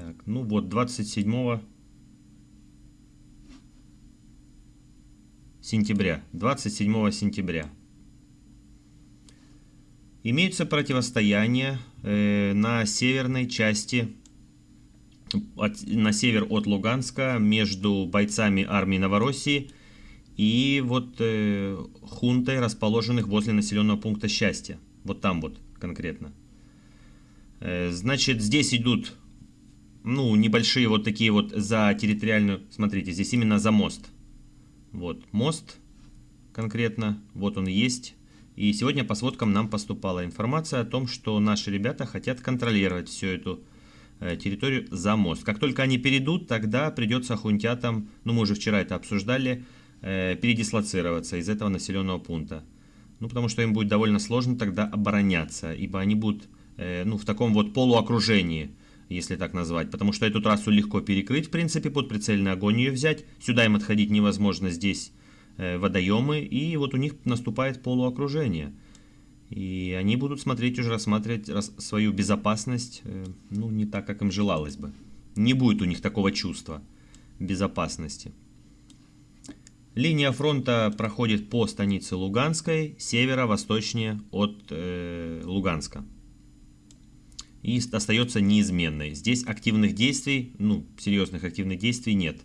Так, ну вот 27 сентября. 27 сентября. Имеются противостояния э, на северной части, от, на север от Луганска, между бойцами армии Новороссии и вот э, хунтой, расположенных возле населенного пункта Счастья. Вот там вот конкретно. Э, значит, здесь идут, ну, небольшие вот такие вот за территориальную, смотрите, здесь именно за мост. Вот, мост конкретно, вот он есть. И сегодня по сводкам нам поступала информация о том, что наши ребята хотят контролировать всю эту э, территорию за мост. Как только они перейдут, тогда придется хунтятам, ну мы уже вчера это обсуждали, э, передислоцироваться из этого населенного пункта. Ну потому что им будет довольно сложно тогда обороняться, ибо они будут э, ну, в таком вот полуокружении, если так назвать. Потому что эту трассу легко перекрыть, в принципе, под прицельный огонь ее взять. Сюда им отходить невозможно, здесь э, водоемы, и вот у них наступает полуокружение. И они будут смотреть уже, рассматривать рас, свою безопасность, э, ну, не так, как им желалось бы. Не будет у них такого чувства безопасности. Линия фронта проходит по станице Луганской, северо-восточнее от э, Луганска и остается неизменной. Здесь активных действий, ну, серьезных активных действий нет.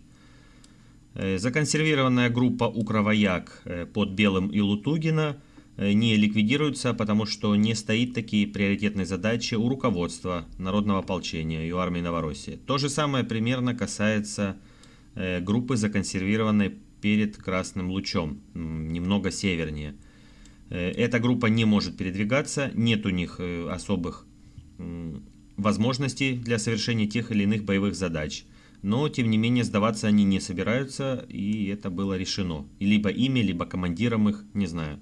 Э, законсервированная группа Укровояк э, под Белым и Лутугина э, не ликвидируется, потому что не стоит такие приоритетные задачи у руководства Народного ополчения и у армии Новороссии. То же самое примерно касается группы, законсервированной перед Красным Лучом, немного севернее. Эта группа не может передвигаться, нет у них особых возможностей для совершения тех или иных боевых задач. Но, тем не менее, сдаваться они не собираются, и это было решено. Либо ими, либо командиром их, не знаю.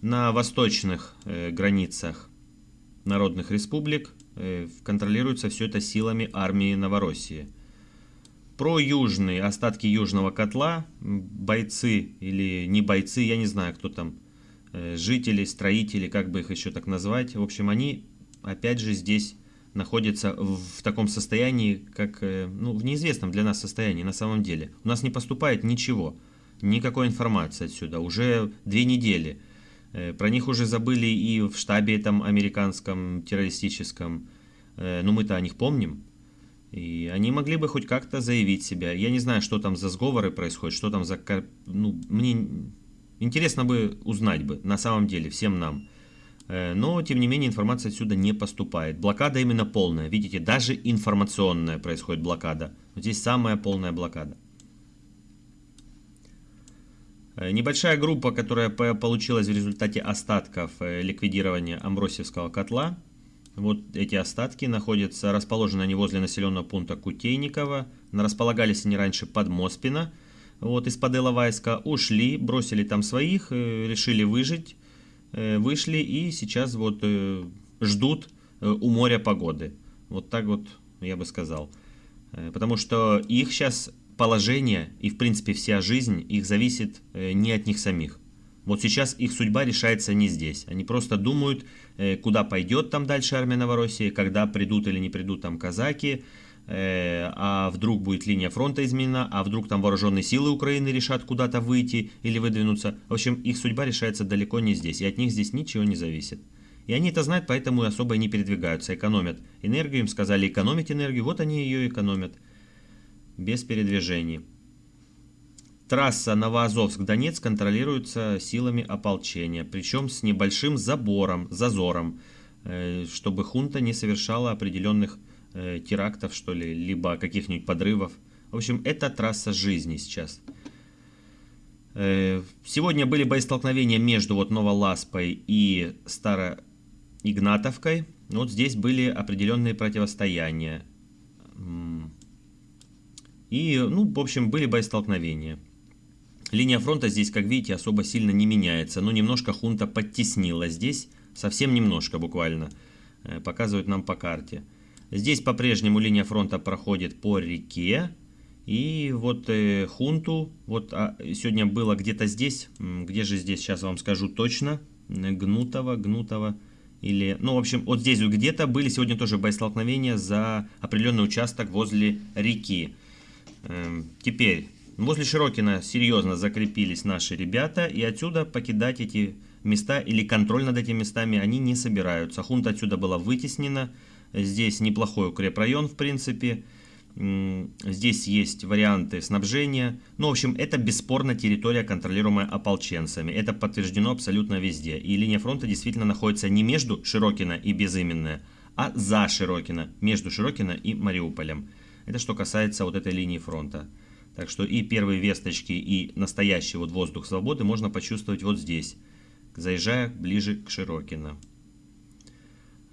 На восточных э, границах народных республик э, контролируется все это силами армии Новороссии. Про южные, остатки южного котла, бойцы или не бойцы, я не знаю, кто там, э, жители, строители, как бы их еще так назвать. В общем, они опять же, здесь находится в таком состоянии, как, э, ну, в неизвестном для нас состоянии на самом деле. У нас не поступает ничего, никакой информации отсюда, уже две недели. Э, про них уже забыли и в штабе там американском террористическом, э, но мы-то о них помним. И они могли бы хоть как-то заявить себя. Я не знаю, что там за сговоры происходят, что там за... Ну, мне интересно бы узнать бы, на самом деле, всем нам. Э, но, тем не менее, информация отсюда не поступает. Блокада именно полная. Видите, даже информационная происходит блокада. Здесь самая полная блокада. Э, небольшая группа, которая получилась в результате остатков э, ликвидирования Амбросевского котла. Вот эти остатки находятся, расположены они возле населенного пункта Кутейникова. Располагались они раньше под Моспино. Вот из-под Иловайска ушли, бросили там своих, решили выжить вышли и сейчас вот э, ждут э, у моря погоды. Вот так вот я бы сказал. Потому что их сейчас положение и в принципе вся жизнь их зависит не от них самих. Вот сейчас их судьба решается не здесь. Они просто думают, куда пойдет там дальше армия Новороссии, когда придут или не придут там казаки, Э, а вдруг будет линия фронта изменена, а вдруг там вооруженные силы Украины решат куда-то выйти или выдвинуться. В общем, их судьба решается далеко не здесь, и от них здесь ничего не зависит. И они это знают, поэтому и особо не передвигаются, экономят энергию, им сказали экономить энергию, вот они ее экономят, без передвижений. Трасса Новоазовск-Донецк контролируется силами ополчения, причем с небольшим забором, зазором, э, чтобы хунта не совершала определенных э, терактов, что ли, либо каких-нибудь подрывов. В общем, это трасса жизни сейчас. Э, сегодня были боестолкновения между вот Новоласпой и Староигнатовкой. Вот здесь были определенные противостояния. И, ну, в общем, были боестолкновения. Линия фронта здесь, как видите, особо сильно не меняется. Но немножко хунта подтеснила здесь, совсем немножко буквально, э, показывают нам по карте. Здесь по-прежнему линия фронта проходит по реке. И вот э, хунту, вот а, сегодня было где-то здесь, где же здесь, сейчас вам скажу точно, Гнутого, Гнутого. Или, ну, в общем, вот здесь где-то были сегодня тоже боестолкновения за определенный участок возле реки. Эм, теперь, возле Широкина серьезно закрепились наши ребята, и отсюда покидать эти места или контроль над этими местами они не собираются. Хунта отсюда была вытеснена. Здесь неплохой укрепрайон, в принципе. Здесь есть варианты снабжения. Ну, в общем, это бесспорно территория, контролируемая ополченцами. Это подтверждено абсолютно везде. И линия фронта действительно находится не между Широкино и Безыменное, а за Широкино, между Широкино и Мариуполем. Это что касается вот этой линии фронта. Так что и первые весточки, и настоящий вот воздух свободы можно почувствовать вот здесь, заезжая ближе к Широкино.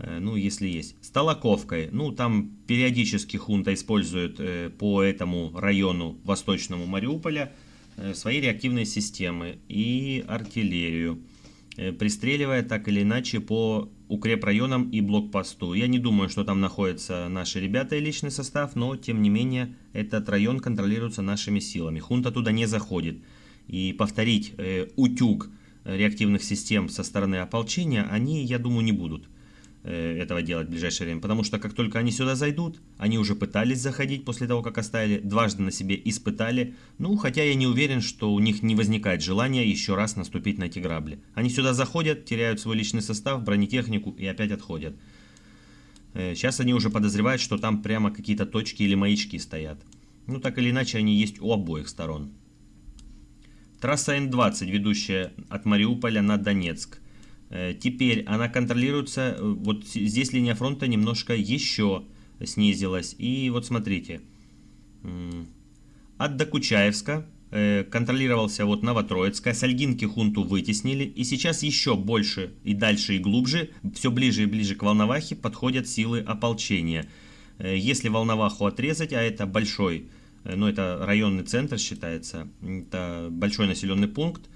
Э, ну, если есть. С Толоковкой, ну, там периодически хунта использует э, по этому району восточному Мариуполя э, свои реактивные системы и артиллерию, пристреливая так или иначе по укрепрайонам и блокпосту. Я не думаю, что там находятся наши ребята и личный состав, но, тем не менее, этот район контролируется нашими силами. Хунта туда не заходит. И повторить э, утюг реактивных систем со стороны ополчения они, я думаю, не будут. Э, этого делать в ближайшее время, потому что как только они сюда зайдут, они уже пытались заходить после того, как оставили, дважды на себе испытали, ну, хотя я не уверен, что у них не возникает желания еще раз наступить на эти грабли. Они сюда заходят, теряют свой личный состав, бронетехнику и опять отходят. Сейчас э, они уже подозревают, что там прямо какие-то точки или маячки стоят. Ну, так или иначе, они есть у обоих сторон. Трасса Н-20, ведущая от Мариуполя на Донецк. Э, теперь она контролируется, э, вот здесь линия фронта немножко еще снизилась. И вот смотрите, от Докучаевска э, контролировался вот Новотроицкая, Сальгинки хунту вытеснили, и сейчас еще больше и дальше и глубже, все ближе и ближе к Волновахе подходят силы ополчения. Если Волноваху отрезать, а это большой, ну это районный центр считается, это большой населенный пункт,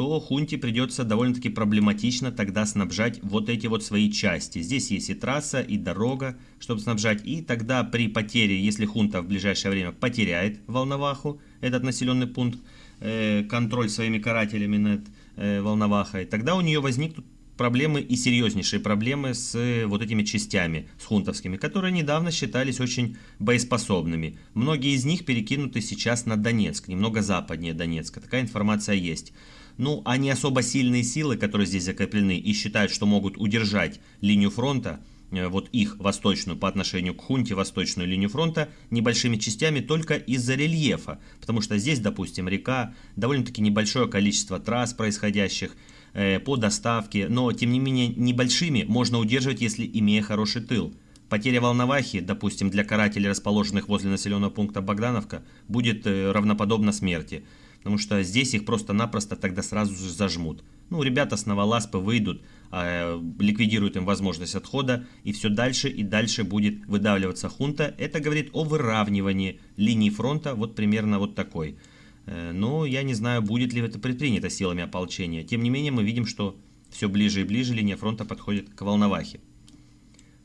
то Хунте придется довольно-таки проблематично тогда снабжать вот эти вот свои части. Здесь есть и трасса, и дорога, чтобы снабжать. И тогда при потере, если Хунта в ближайшее время потеряет Волноваху, этот населенный пункт, э, контроль своими карателями над э, Волновахой, тогда у нее возникнут проблемы и серьезнейшие проблемы с э, вот этими частями, с хунтовскими, которые недавно считались очень боеспособными. Многие из них перекинуты сейчас на Донецк, немного западнее Донецка. Такая информация есть. Ну, не особо сильные силы, которые здесь закреплены и считают, что могут удержать линию фронта, э, вот их восточную по отношению к хунте, восточную линию фронта, небольшими частями только из-за рельефа. Потому что здесь, допустим, река, довольно-таки небольшое количество трасс происходящих э, по доставке, но тем не менее небольшими можно удерживать, если имея хороший тыл. Потеря Волновахи, допустим, для карателей, расположенных возле населенного пункта Богдановка, будет э, равноподобна смерти потому что здесь их просто-напросто тогда сразу же зажмут. Ну, ребята с новоласпы выйдут, э, ликвидируют им возможность отхода, и все дальше и дальше будет выдавливаться хунта. Это говорит о выравнивании линии фронта, вот примерно вот такой. Э, но я не знаю, будет ли это предпринято силами ополчения. Тем не менее, мы видим, что все ближе и ближе линия фронта подходит к Волновахе.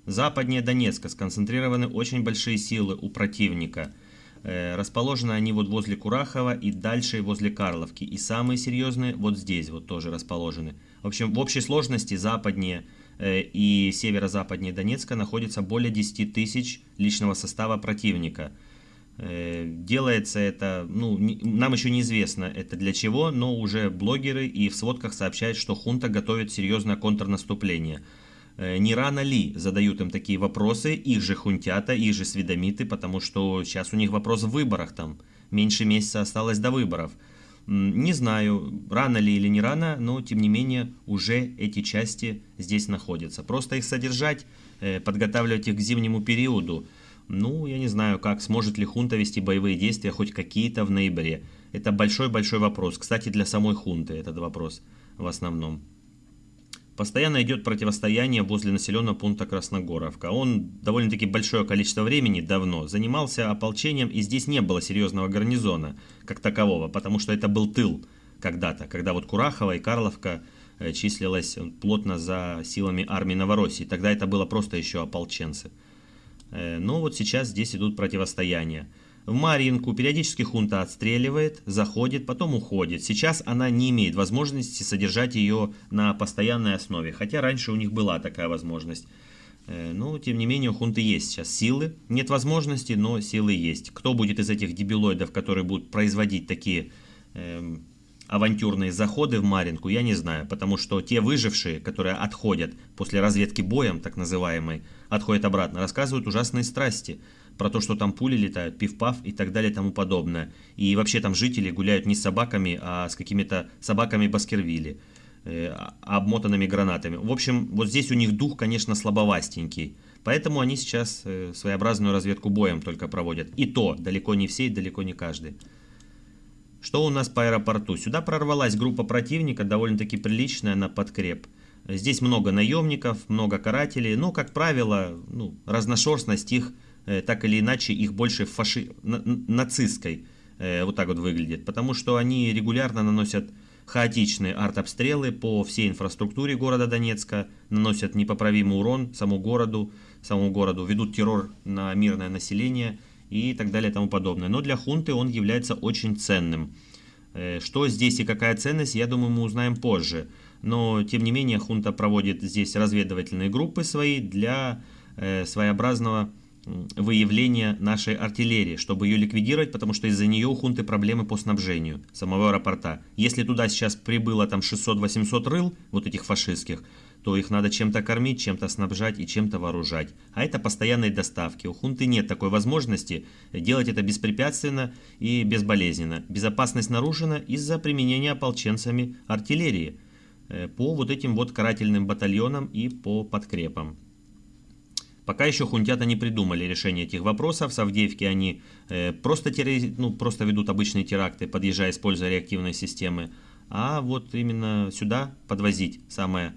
Западнее Донецка сконцентрированы очень большие силы у противника – расположены они вот возле Курахова и дальше возле Карловки. И самые серьезные вот здесь вот тоже расположены. В общем, в общей сложности западнее э, и северо-западнее Донецка находится более 10 тысяч личного состава противника. Э, делается это, ну, нам еще неизвестно это для чего, но уже блогеры и в сводках сообщают, что хунта готовит серьезное контрнаступление – Э, не рано ли задают им такие вопросы, их же хунтята, их же сведомиты, потому что сейчас у них вопрос в выборах там, меньше месяца осталось до выборов. Не знаю, рано ли или не рано, но тем не менее уже эти части здесь находятся. Просто их содержать, э, подготавливать их к зимнему периоду, ну, я не знаю, как сможет ли хунта вести боевые действия хоть какие-то в ноябре. Это большой-большой вопрос. Кстати, для самой хунты этот вопрос в основном. Постоянно идет противостояние возле населенного пункта Красногоровка. Он довольно-таки большое количество времени давно занимался ополчением, и здесь не было серьезного гарнизона как такового, потому что это был тыл когда-то, когда вот Курахова и Карловка э, числилась плотно за силами армии Новороссии. Тогда это было просто еще ополченцы. Э, но вот сейчас здесь идут противостояния. В Маринку периодически хунта отстреливает, заходит, потом уходит. Сейчас она не имеет возможности содержать ее на постоянной основе, хотя раньше у них была такая возможность. Э, но, тем не менее, у хунты есть сейчас силы. Нет возможности, но силы есть. Кто будет из этих дебилоидов, которые будут производить такие э, авантюрные заходы в Маринку, я не знаю. Потому что те выжившие, которые отходят после разведки боем, так называемой, отходят обратно, рассказывают ужасные страсти про то, что там пули летают, пиф-паф и так далее и тому подобное. И вообще там жители гуляют не с собаками, а с какими-то собаками Баскервилли, э, обмотанными гранатами. В общем, вот здесь у них дух, конечно, слабовастенький. Поэтому они сейчас э, своеобразную разведку боем только проводят. И то, далеко не все и далеко не каждый. Что у нас по аэропорту? Сюда прорвалась группа противника, довольно-таки приличная, на подкреп. Здесь много наемников, много карателей, но, как правило, ну, разношерстность их так или иначе их больше фаши... нацистской э, вот так вот выглядит. Потому что они регулярно наносят хаотичные артобстрелы по всей инфраструктуре города Донецка, наносят непоправимый урон самому городу, самому городу, ведут террор на мирное население и так далее и тому подобное. Но для хунты он является очень ценным. Э, что здесь и какая ценность, я думаю, мы узнаем позже. Но, тем не менее, хунта проводит здесь разведывательные группы свои для своеобразного выявления нашей артиллерии, чтобы ее ликвидировать, потому что из-за нее у хунты проблемы по снабжению самого аэропорта. Если туда сейчас прибыло там 600-800 рыл, вот этих фашистских, то их надо чем-то кормить, чем-то снабжать и чем-то вооружать. А это постоянные доставки. У хунты нет такой возможности делать это беспрепятственно и безболезненно. Безопасность нарушена из-за применения ополченцами артиллерии э, по вот этим вот карательным батальонам и по подкрепам. Пока еще хунтята не придумали решение этих вопросов. В Авдеевке они э, просто, терри... ну, просто ведут обычные теракты, подъезжая, используя реактивные системы. А вот именно сюда подвозить самое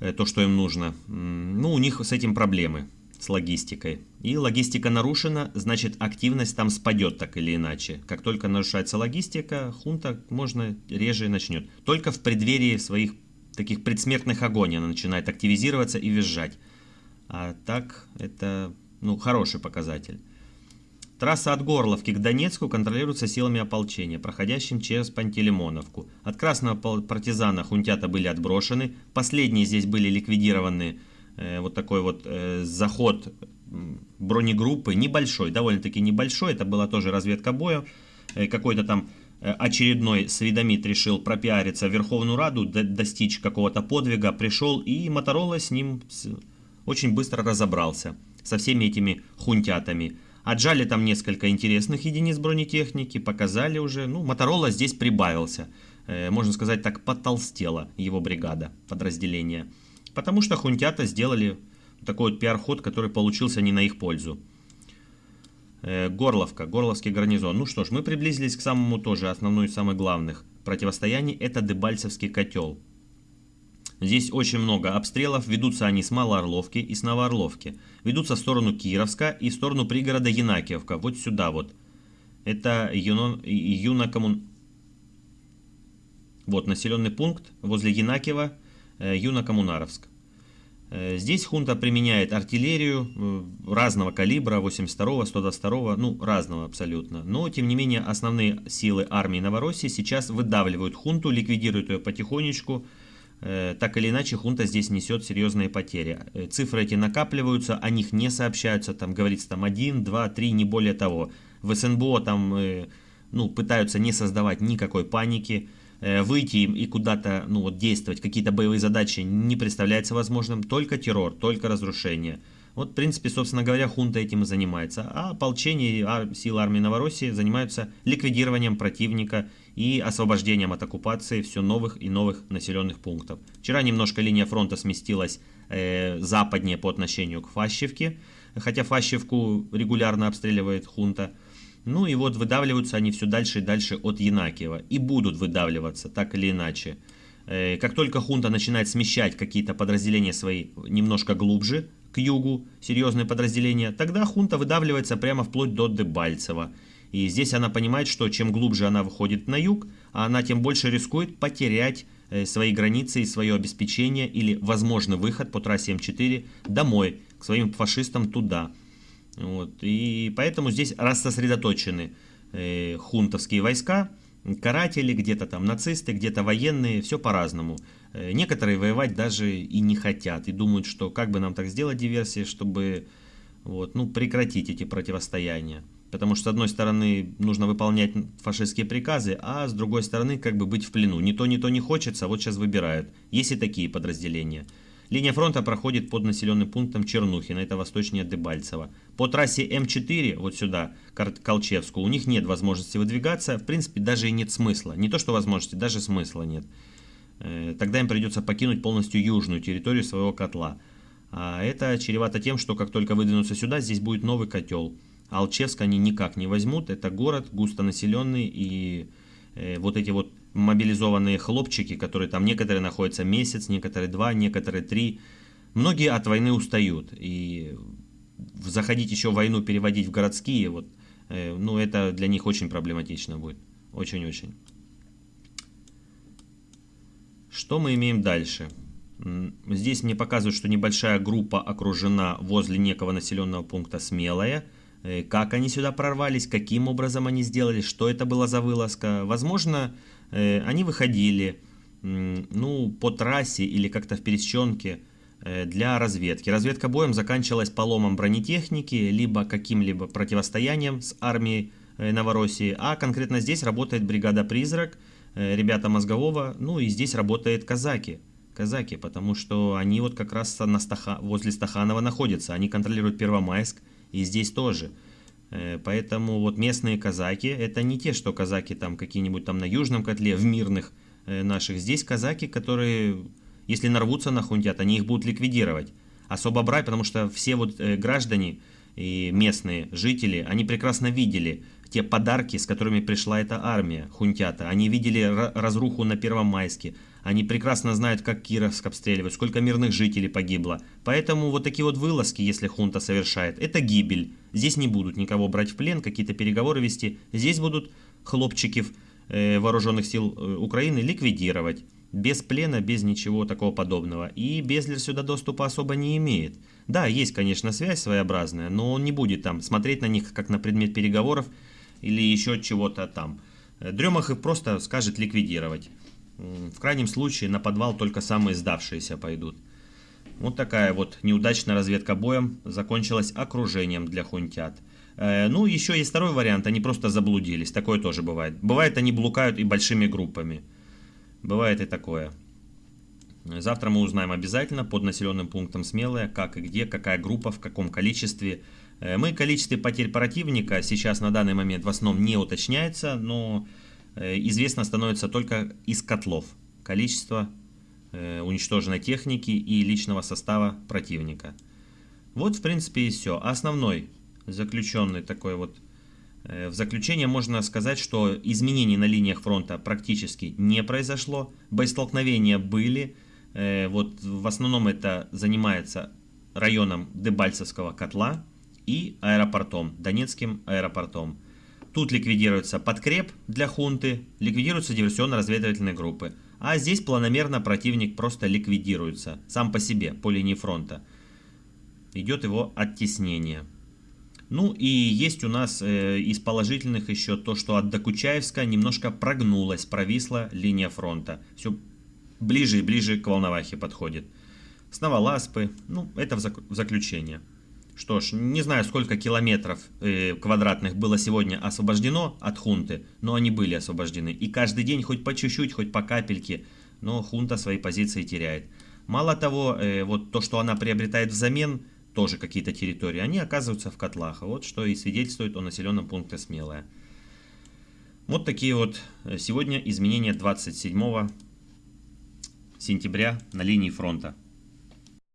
э, то, что им нужно. Ну, у них с этим проблемы, с логистикой. И логистика нарушена, значит активность там спадет так или иначе. Как только нарушается логистика, хунта можно реже начнет. Только в преддверии своих таких предсмертных агоний она начинает активизироваться и визжать. А так это ну, хороший показатель. Трасса от Горловки к Донецку контролируется силами ополчения, проходящим через Пантелеймоновку. От красного партизана хунтята были отброшены, последние здесь были ликвидированы э, вот такой вот э, заход бронегруппы, небольшой, довольно-таки небольшой, это была тоже разведка боя, э, какой-то там э, очередной сведомит решил пропиариться в Верховную Раду, достичь какого-то подвига, пришел и Моторола с ним очень быстро разобрался со всеми этими хунтятами. Отжали там несколько интересных единиц бронетехники, показали уже. Ну, Моторола здесь прибавился. Э, можно сказать так, потолстела его бригада, подразделение. Потому что хунтята сделали такой вот пиар-ход, который получился не на их пользу. Э, Горловка, Горловский гарнизон. Ну что ж, мы приблизились к самому тоже основной и самых главных противостояний. Это Дебальцевский котел. Здесь очень много обстрелов, ведутся они с Малоорловки и с Новоорловки. Ведутся в сторону Кировска и в сторону пригорода Янакиевка, вот сюда вот. Это Юнон, Юнакоммун... Вот населенный пункт возле Янакиева, э, Юнакоммунаровск. Э, здесь хунта применяет артиллерию э, разного калибра, 82-го, 122-го, ну разного абсолютно. Но тем не менее основные силы армии Новороссии сейчас выдавливают хунту, ликвидируют ее потихонечку, так или иначе хунта здесь несет серьезные потери. Э, цифры эти накапливаются, о них не сообщаются, там говорится там 1, 2, 3, не более того. В СНБО там э, ну, пытаются не создавать никакой паники, выйти им и куда-то ну, вот, действовать, какие-то боевые задачи не представляется возможным, только террор, только разрушение. Вот, в принципе, собственно говоря, хунта этим и занимается. А ополчение и силы армии Новороссии занимаются ликвидированием противника и освобождением от оккупации все новых и новых населенных пунктов. Вчера немножко линия фронта сместилась э, западнее по отношению к Фащевке, хотя Фащевку регулярно обстреливает хунта. Ну и вот выдавливаются они все дальше и дальше от Янакиева. И будут выдавливаться, так или иначе. Э, как только хунта начинает смещать какие-то подразделения свои немножко глубже, к югу серьезные подразделения, тогда хунта выдавливается прямо вплоть до Дебальцева. И здесь она понимает, что чем глубже она выходит на юг, она тем больше рискует потерять э, свои границы и свое обеспечение или возможный выход по трассе М4 домой, к своим фашистам туда. Вот, и поэтому здесь рассосредоточены э, хунтовские войска, каратели, где-то там нацисты, где-то военные, все по-разному. Э, некоторые воевать даже и не хотят, и думают, что как бы нам так сделать диверсии, чтобы вот, ну, прекратить эти противостояния. Потому что, с одной стороны, нужно выполнять фашистские приказы, а с другой стороны, как бы быть в плену. Ни то, ни то не хочется, а вот сейчас выбирают. Есть и такие подразделения. Линия фронта проходит под населенным пунктом Чернухина, это восточнее Дебальцево. По трассе М4, вот сюда, к Колчевску, у них нет возможности выдвигаться, в принципе, даже и нет смысла. Не то, что возможности, даже смысла нет. Э, тогда им придется покинуть полностью южную территорию своего котла. А это чревато тем, что как только выдвинутся сюда, здесь будет новый котел. Алчевск они никак не возьмут, это город густонаселенный и э, вот эти вот мобилизованные хлопчики, которые там некоторые находятся месяц, некоторые два, некоторые три. Многие от войны устают. И заходить еще войну, переводить в городские, вот, э, ну это для них очень проблематично будет. Очень-очень. Что мы имеем дальше? Здесь мне показывают, что небольшая группа окружена возле некого населенного пункта Смелая. Э, как они сюда прорвались, каким образом они сделали, что это была за вылазка. Возможно, Э, они выходили ну, по трассе или как-то в пересеченке э, для разведки. Разведка боем заканчивалась поломом бронетехники, либо каким-либо противостоянием с армией Новороссии. А конкретно здесь работает бригада «Призрак», ребята Мозгового, ну и здесь работает казаки. Казаки, потому что они вот как раз на Стаха... возле Стаханова находятся. Они контролируют Первомайск и здесь тоже. Э, поэтому вот местные казаки, это не те, что казаки там какие-нибудь там на южном котле, в мирных э, наших. Здесь казаки, которые, если нарвутся на хунтят, они их будут ликвидировать. Особо брать, потому что все вот э, граждане и местные жители, они прекрасно видели те подарки, с которыми пришла эта армия хунтята. Они видели разруху на Первомайске, они прекрасно знают, как Кировск обстреливают, сколько мирных жителей погибло. Поэтому вот такие вот вылазки, если хунта совершает, это гибель. Здесь не будут никого брать в плен, какие-то переговоры вести. Здесь будут хлопчиков э, вооруженных сил э, Украины ликвидировать. Без плена, без ничего такого подобного. И Безлер сюда доступа особо не имеет. Да, есть, конечно, связь своеобразная, но он не будет там смотреть на них как на предмет переговоров или еще чего-то там. Дремах их просто скажет ликвидировать. В крайнем случае на подвал только самые сдавшиеся пойдут. Вот такая вот неудачная разведка боем закончилась окружением для хунтят. Э, ну, еще есть второй вариант, они просто заблудились, такое тоже бывает. Бывает, они блукают и большими группами. Бывает и такое. Завтра мы узнаем обязательно под населенным пунктом Смелая, как и где, какая группа, в каком количестве. Э, мы количестве потерь противника сейчас на данный момент в основном не уточняется, но Э, известно становится только из котлов. Количество э, уничтоженной техники и личного состава противника. Вот, в принципе, и все. Основной заключенный такой вот... В заключение можно сказать, что изменений на линиях фронта практически не произошло. Боестолкновения были. Вот в основном это занимается районом Дебальцевского котла и аэропортом, Донецким аэропортом. Тут ликвидируется подкреп для хунты, ликвидируются диверсионно-разведывательные группы. А здесь планомерно противник просто ликвидируется, сам по себе, по линии фронта. Идет его оттеснение. Ну и есть у нас э, из положительных еще то, что от Докучаевска немножко прогнулась, провисла линия фронта. Все ближе и ближе к Волновахе подходит. С Новоласпы, ну это в, зак в заключение. Что ж, не знаю, сколько километров э, квадратных было сегодня освобождено от хунты, но они были освобождены. И каждый день хоть по чуть-чуть, хоть по капельке, но хунта свои позиции теряет. Мало того, э, вот то, что она приобретает взамен, тоже какие-то территории, они оказываются в котлах. Вот что и свидетельствует о населенном пункте Смелая. Вот такие вот э, сегодня изменения 27 сентября на линии фронта.